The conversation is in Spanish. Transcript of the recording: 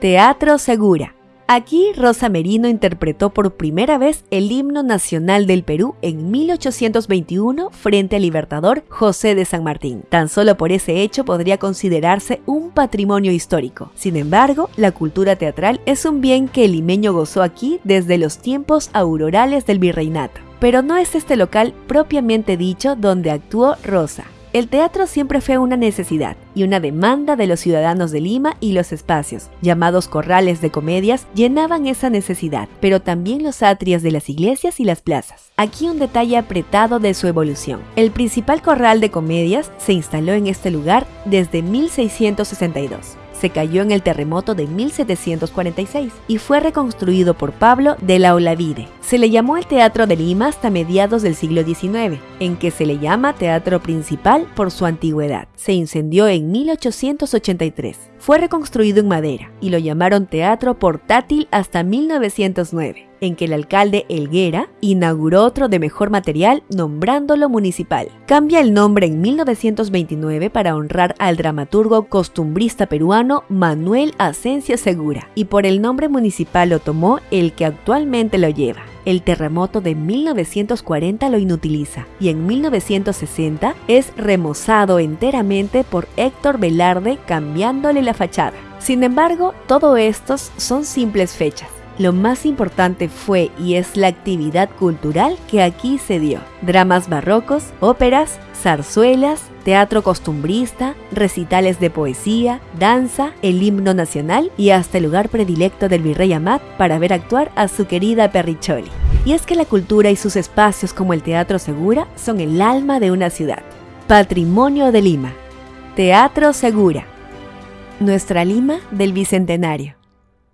Teatro Segura. Aquí Rosa Merino interpretó por primera vez el himno nacional del Perú en 1821 frente al libertador José de San Martín. Tan solo por ese hecho podría considerarse un patrimonio histórico. Sin embargo, la cultura teatral es un bien que el limeño gozó aquí desde los tiempos aurorales del virreinato. Pero no es este local propiamente dicho donde actuó Rosa. El teatro siempre fue una necesidad y una demanda de los ciudadanos de Lima y los espacios, llamados corrales de comedias, llenaban esa necesidad, pero también los atrios de las iglesias y las plazas. Aquí un detalle apretado de su evolución. El principal corral de comedias se instaló en este lugar desde 1662 se cayó en el terremoto de 1746 y fue reconstruido por Pablo de la Olavide. Se le llamó el Teatro de Lima hasta mediados del siglo XIX, en que se le llama Teatro Principal por su antigüedad. Se incendió en 1883. Fue reconstruido en madera y lo llamaron Teatro Portátil hasta 1909 en que el alcalde Elguera inauguró otro de mejor material nombrándolo municipal. Cambia el nombre en 1929 para honrar al dramaturgo costumbrista peruano Manuel Asencia Segura y por el nombre municipal lo tomó el que actualmente lo lleva. El terremoto de 1940 lo inutiliza y en 1960 es remozado enteramente por Héctor Velarde cambiándole la fachada. Sin embargo, todo estos son simples fechas lo más importante fue y es la actividad cultural que aquí se dio. Dramas barrocos, óperas, zarzuelas, teatro costumbrista, recitales de poesía, danza, el himno nacional y hasta el lugar predilecto del virrey Amat para ver actuar a su querida Perricholi. Y es que la cultura y sus espacios como el Teatro Segura son el alma de una ciudad. Patrimonio de Lima. Teatro Segura. Nuestra Lima del Bicentenario.